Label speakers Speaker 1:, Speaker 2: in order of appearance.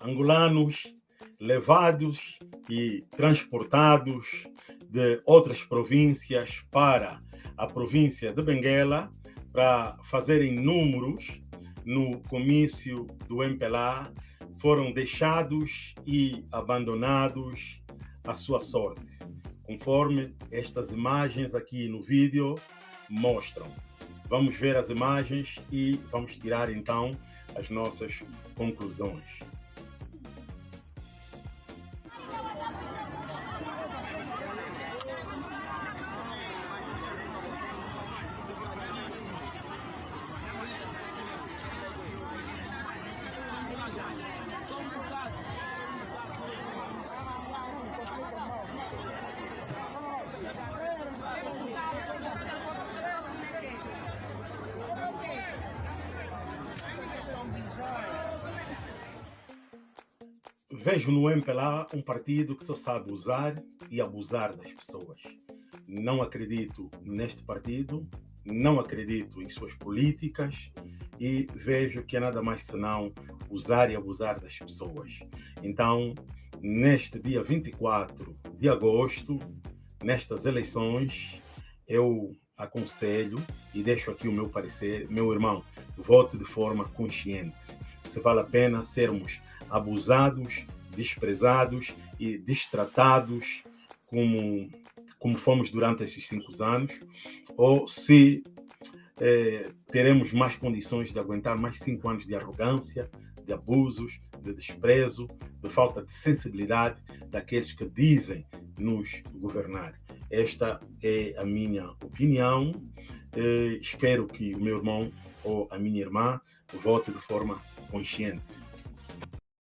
Speaker 1: angolanos levados e transportados de outras províncias para a província de Benguela para fazerem números no comício do MPLA foram deixados e abandonados à sua sorte, conforme estas imagens aqui no vídeo mostram. Vamos ver as imagens e vamos tirar então as nossas conclusões. Vejo no MPLA um partido que só sabe usar e abusar das pessoas. Não acredito neste partido, não acredito em suas políticas e vejo que é nada mais senão usar e abusar das pessoas. Então, neste dia 24 de agosto, nestas eleições, eu aconselho e deixo aqui o meu parecer, meu irmão, vote de forma consciente. Se vale a pena sermos abusados, desprezados e destratados como, como fomos durante esses cinco anos, ou se eh, teremos mais condições de aguentar mais cinco anos de arrogância, de abusos, de desprezo, de falta de sensibilidade daqueles que dizem nos governar. Esta é a minha opinião. Eh, espero que o meu irmão ou a minha irmã vote de forma consciente.